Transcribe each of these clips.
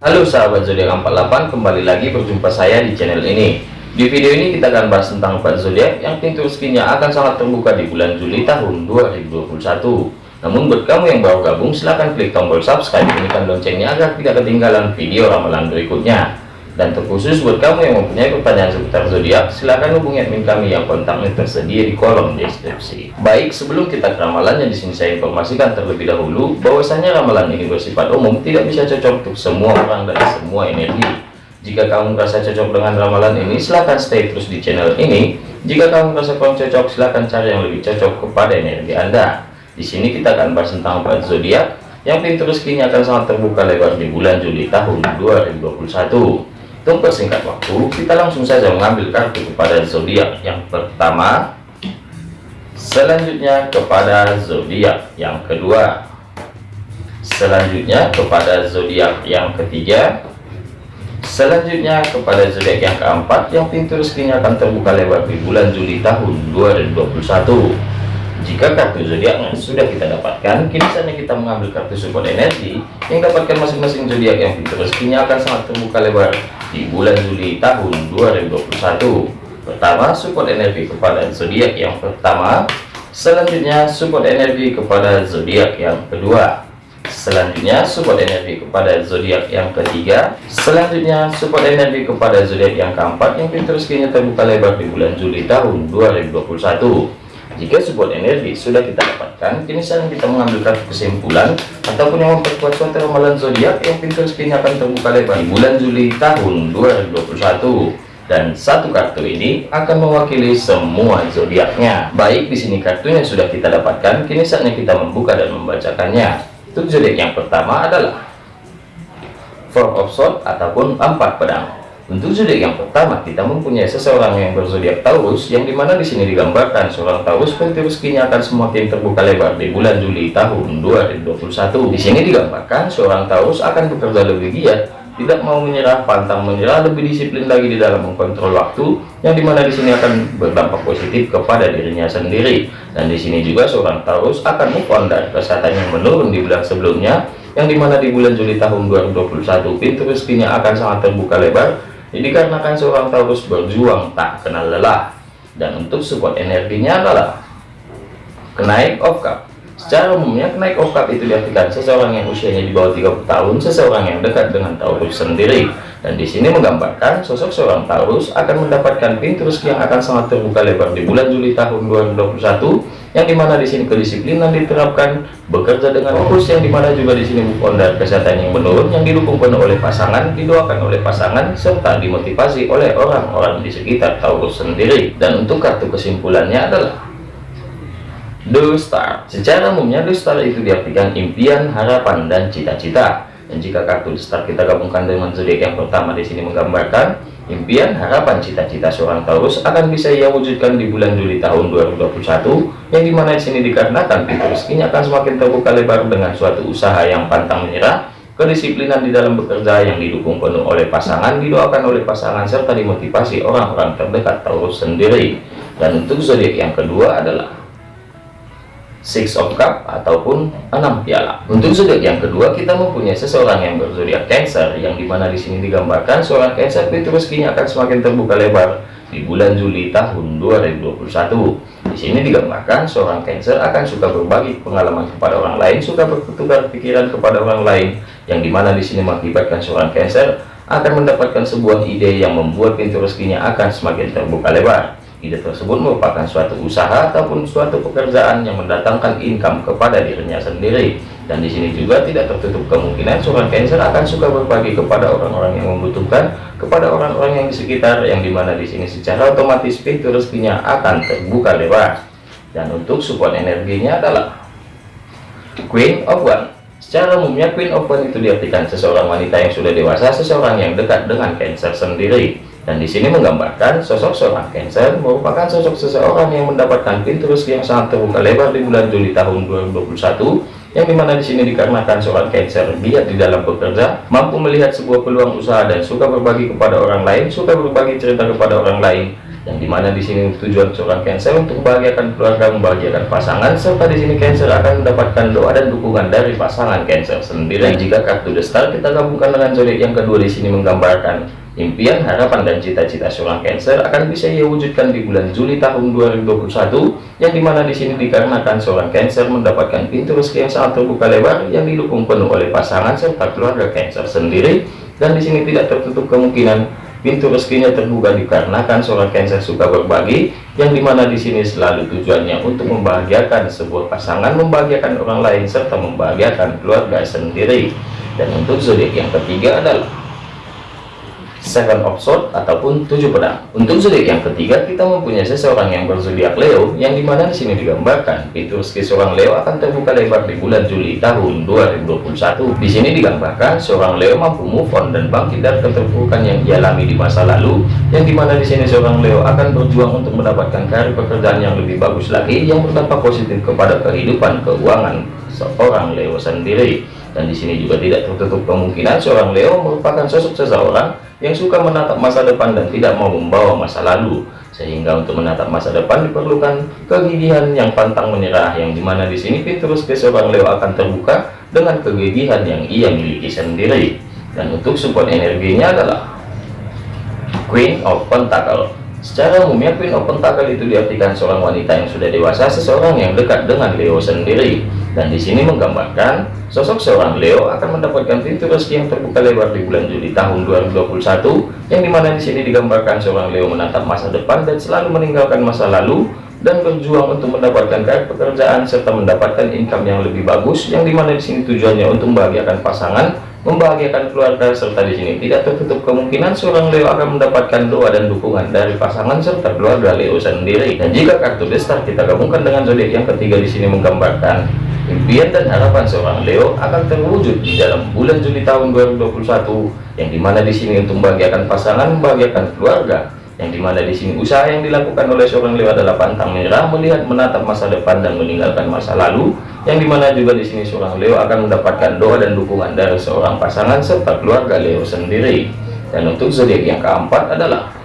Halo sahabat zodiak 48 kembali lagi berjumpa saya di channel ini. Di video ini kita akan bahas tentang 4 zodiak yang pintu rezekinya akan sangat terbuka di bulan Juli tahun 2021 namun buat kamu yang baru gabung silahkan klik tombol subscribe bunyikan loncengnya agar tidak ketinggalan video ramalan berikutnya dan terkhusus buat kamu yang mempunyai pertanyaan seputar zodiak, silahkan hubungi admin kami yang kontaknya tersedia di kolom deskripsi. Baik, sebelum kita ke ramalannya di sini saya informasikan terlebih dahulu bahwasanya ramalan ini bersifat umum, tidak bisa cocok untuk semua orang dan semua energi. Jika kamu merasa cocok dengan ramalan ini, silahkan stay terus di channel ini. Jika kamu merasa kurang cocok, silahkan cari yang lebih cocok kepada energi Anda. Di sini kita akan bahas tentang empat zodiak yang pintu rezekinya akan sangat terbuka lebar di bulan Juli tahun 2021. Untuk persingkat waktu, kita langsung saja mengambil kartu kepada zodiak yang pertama, selanjutnya kepada zodiak yang kedua, selanjutnya kepada zodiak yang ketiga, selanjutnya kepada zodiak yang keempat yang pintu rezekinya akan terbuka lebar di bulan Juli tahun 2021 jika kartu zodiaknya sudah kita dapatkan, kini saatnya kita mengambil kartu support energi yang dapatkan masing-masing zodiak yang pintu rezekinya akan sangat terbuka lebar di bulan Juli tahun 2021. Pertama, support energi kepada zodiak yang pertama. Selanjutnya, support energi kepada zodiak yang kedua. Selanjutnya, support energi kepada zodiak yang ketiga. Selanjutnya, support energi kepada zodiak yang keempat yang pintu rezekinya terbuka lebar di bulan Juli tahun 2021 jika support energi sudah kita dapatkan, kini saatnya kita mengambil kartu kesimpulan ataupun yang memperkuat suatu ramalan zodiak yang pintu rezekinya akan terbuka lebar di bulan Juli tahun 2021 dan satu kartu ini akan mewakili semua zodiaknya. Baik di sini kartunya sudah kita dapatkan, kini saatnya kita membuka dan membacakannya. Untuk zodiak yang pertama adalah Four of Swords ataupun empat pedang. Untuk zodiak yang pertama, kita mempunyai seseorang yang berzodiak Taurus, yang di mana di sini digambarkan seorang Taurus pintu rezekinya akan semakin terbuka lebar di bulan Juli tahun 2021. Di sini digambarkan seorang Taurus akan bekerja lebih giat, tidak mau menyerah, pantang menyerah, lebih disiplin lagi di dalam mengkontrol waktu, yang di mana di sini akan berdampak positif kepada dirinya sendiri. Dan di sini juga seorang Taurus akan move on dari kesehatan yang menurun di bulan sebelumnya, yang di mana di bulan Juli tahun 2021 pintu rezekinya akan sangat terbuka lebar dikarenakan seorang Taurus berjuang tak kenal lelah. Dan untuk support energinya adalah kenaik of cup. Secara umumnya kenaik of cup itu diartikan seseorang yang usianya di bawah 30 tahun, seseorang yang dekat dengan Taurus sendiri. Dan di sini menggambarkan sosok seorang Taurus akan mendapatkan pintu rezeki yang akan sangat terbuka lebar di bulan Juli tahun 2021 yang di mana di sini kedisiplinan diterapkan bekerja dengan fokus yang di mana juga di sini move kesehatan yang menurun yang didukung penuh oleh pasangan didoakan oleh pasangan serta dimotivasi oleh orang-orang di sekitar Taurus sendiri. Dan untuk kartu kesimpulannya adalah The Star. Secara umumnya The Star itu diartikan impian harapan dan cita-cita dan jika kartu The Star kita gabungkan dengan zodiak yang pertama di sini menggambarkan Impian, harapan, cita-cita seorang Taurus akan bisa ia wujudkan di bulan Juli tahun 2021, yang di mana di sini dikarenakan pintu rezekinya akan semakin terbuka lebar dengan suatu usaha yang pantang menyerah, kedisiplinan di dalam bekerja yang didukung penuh oleh pasangan, didoakan oleh pasangan, serta dimotivasi orang-orang terdekat Taurus sendiri. Dan untuk zodiak yang kedua adalah six of cup ataupun enam piala. Untuk zodiak yang kedua kita mempunyai seseorang yang berzodiak cancer yang di mana di sini digambarkan seorang cancer itu rezekinya akan semakin terbuka lebar di bulan Juli tahun 2021 di sini digambarkan seorang cancer akan suka berbagi pengalaman kepada orang lain suka bertukar pikiran kepada orang lain yang di mana di sini mengakibatkan seorang cancer akan mendapatkan sebuah ide yang membuat pintu rezekinya akan semakin terbuka lebar Ide tersebut merupakan suatu usaha ataupun suatu pekerjaan yang mendatangkan income kepada dirinya sendiri. Dan di sini juga tidak tertutup kemungkinan seorang Cancer akan suka berbagi kepada orang-orang yang membutuhkan, kepada orang-orang yang di sekitar, yang di mana di sini secara otomatis pintu rezekinya akan terbuka lebar. Dan untuk support energinya adalah Queen of One. Secara umumnya Queen of One itu diartikan seseorang wanita yang sudah dewasa, seseorang yang dekat dengan Cancer sendiri dan di sini menggambarkan sosok seorang Cancer merupakan sosok seseorang yang mendapatkan pintu rezeki yang sangat terbuka lebar di bulan Juli tahun 2021 yang di mana di sini dikarenakan seorang Cancer giat di dalam bekerja, mampu melihat sebuah peluang usaha dan suka berbagi kepada orang lain, suka berbagi cerita kepada orang lain, yang di mana di sini tujuan seorang Cancer untuk membahagiakan keluarga, membahagiakan pasangan, serta di sini Cancer akan mendapatkan doa dan dukungan dari pasangan Cancer sendiri. Dan jika kartu The kita gabungkan dengan zodiak yang kedua di sini menggambarkan impian, harapan, dan cita-cita seorang Cancer akan bisa ia wujudkan di bulan Juli tahun 2021, yang di mana di sini dikarenakan seorang Cancer mendapatkan pintu rezeki yang sangat terbuka lebar yang didukung penuh oleh pasangan serta keluarga Cancer sendiri, dan di sini tidak tertutup kemungkinan pintu rezekinya terbuka dikarenakan seorang Cancer suka berbagi yang di mana di sini selalu tujuannya untuk membahagiakan sebuah pasangan membahagiakan orang lain serta membahagiakan keluarga sendiri. Dan untuk zodiak yang ketiga adalah Seven of Swords ataupun tujuh pedang. Untuk zodiak yang ketiga kita mempunyai seseorang yang berzodiak Leo yang di mana di sini digambarkan pintu rezeki seorang Leo akan terbuka lebar di bulan Juli tahun 2021. Di sini digambarkan seorang Leo mampu move on dan bangkit dari keterpurukan yang dialami di masa lalu yang di mana di sini seorang Leo akan berjuang untuk mendapatkan karir pekerjaan yang lebih bagus lagi yang berdampak positif kepada kehidupan keuangan seorang Leo sendiri dan di sini juga tidak tertutup kemungkinan seorang Leo merupakan sosok seseorang yang suka menatap masa depan dan tidak mau membawa masa lalu. Sehingga untuk menatap masa depan diperlukan kegigihan yang pantang menyerah yang di mana di sini terus ke seorang Leo akan terbuka dengan kegigihan yang ia miliki sendiri. Dan untuk support energinya adalah Queen of Pentacle Secara umumnya Queen of Pentacle itu diartikan seorang wanita yang sudah dewasa, seseorang yang dekat dengan Leo sendiri. Dan di sini menggambarkan sosok seorang Leo akan mendapatkan pintu rezeki yang terbuka lebar di bulan Juli tahun 2021, yang di mana di sini digambarkan seorang Leo menatap masa depan dan selalu meninggalkan masa lalu dan berjuang untuk mendapatkan kayak pekerjaan serta mendapatkan income yang lebih bagus, yang di mana di sini tujuannya untuk membahagiakan pasangan membahagiakan keluarga serta di sini tidak tertutup kemungkinan seorang Leo akan mendapatkan doa dan dukungan dari pasangan serta keluarga Leo sendiri. Dan jika kartu besar kita gabungkan dengan zodiak yang ketiga di sini menggambarkan impian dan harapan seorang Leo akan terwujud di dalam bulan Juli tahun 2021 yang di mana di sini untuk membahagiakan pasangan membahagiakan keluarga. Yang di mana di sini usaha yang dilakukan oleh seorang Leo adalah pantang menyerah melihat menatap masa depan dan meninggalkan masa lalu yang di mana juga di sini seorang Leo akan mendapatkan doa dan dukungan dari seorang pasangan serta keluarga Leo sendiri. Dan untuk zodiak yang keempat adalah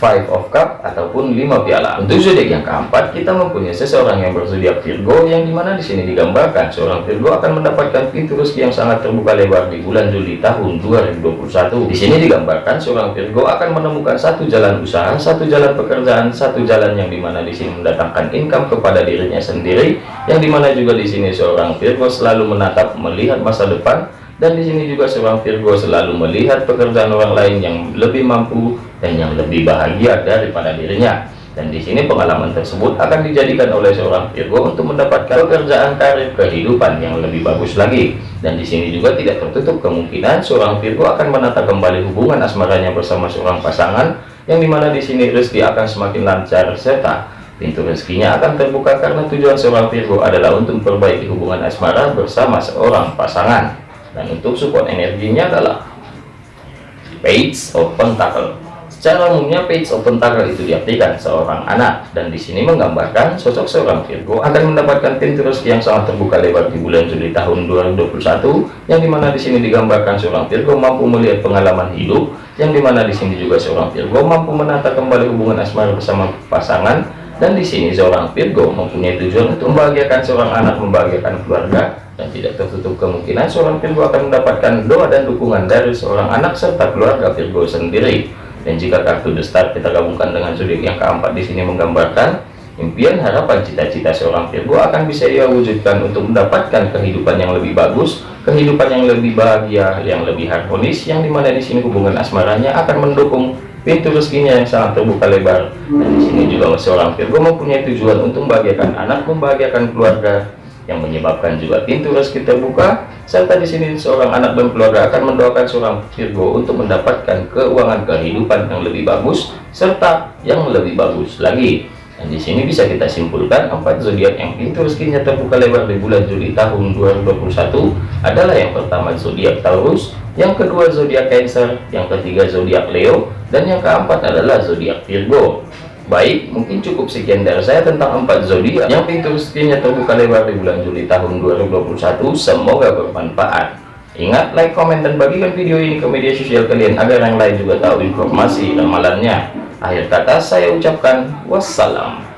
Five of Cup ataupun lima piala. Untuk zodiak yang keempat, kita mempunyai seseorang yang berzodiak Virgo, yang di mana di sini digambarkan seorang Virgo akan mendapatkan pintu rezeki yang sangat terbuka lebar di bulan Juli tahun 2021. Di sini digambarkan seorang Virgo akan menemukan satu jalan usaha, satu jalan pekerjaan, satu jalan yang di mana di sini mendatangkan income kepada dirinya sendiri, yang di mana juga di sini seorang Virgo selalu menatap melihat masa depan dan di sini juga seorang Virgo selalu melihat pekerjaan orang lain yang lebih mampu dan yang lebih bahagia daripada dirinya. Dan di sini pengalaman tersebut akan dijadikan oleh seorang Virgo untuk mendapatkan pekerjaan karir kehidupan yang lebih bagus lagi. Dan di sini juga tidak tertutup kemungkinan seorang Virgo akan menata kembali hubungan asmaranya bersama seorang pasangan yang di mana di sini rezeki akan semakin lancar serta pintu rezekinya akan terbuka karena tujuan seorang Virgo adalah untuk memperbaiki hubungan asmara bersama seorang pasangan dan untuk support energinya adalah page of pentacle secara umumnya page of pentacle itu diartikan seorang anak. Dan di sini menggambarkan sosok seorang Virgo akan mendapatkan pintu rezeki yang sangat terbuka lebar di bulan Juli tahun 2021 yang di mana di sini digambarkan seorang Virgo mampu melihat pengalaman hidup yang di mana di sini juga seorang Virgo mampu menata kembali hubungan asmara bersama pasangan dan di sini seorang Virgo mempunyai tujuan untuk membahagiakan seorang anak membahagiakan keluarga dan tidak tertutup kemungkinan seorang Virgo akan mendapatkan doa dan dukungan dari seorang anak serta keluarga Virgo sendiri. Dan jika kartu The Star kita gabungkan dengan zodiak yang keempat di sini menggambarkan impian harapan cita-cita seorang Virgo akan bisa ia wujudkan untuk mendapatkan kehidupan yang lebih bagus kehidupan yang lebih bahagia yang lebih harmonis yang di mana di sini hubungan asmaranya akan mendukung pintu rezekinya yang sangat terbuka lebar. Dan di sini juga seorang Virgo mempunyai tujuan untuk membahagiakan anak membahagiakan keluarga. Yang menyebabkan juga pintu rezeki terbuka serta di sini seorang anak dan keluarga akan mendoakan seorang Virgo untuk mendapatkan keuangan kehidupan yang lebih bagus serta yang lebih bagus lagi dan di sini bisa kita simpulkan empat zodiak yang pintu rezekinya terbuka lebar di bulan Juli tahun 2021 adalah yang pertama zodiak Taurus yang kedua zodiak Cancer, yang ketiga zodiak Leo, dan yang keempat adalah zodiak Virgo. Baik, mungkin cukup sekian dari saya tentang empat zodiak yang pintu rezekinya terbuka lebar di bulan Juli tahun 2021. Semoga bermanfaat. Ingat, like, komen, dan bagikan video ini ke media sosial kalian agar yang lain juga tahu informasi ramalannya. Akhir kata saya ucapkan wassalam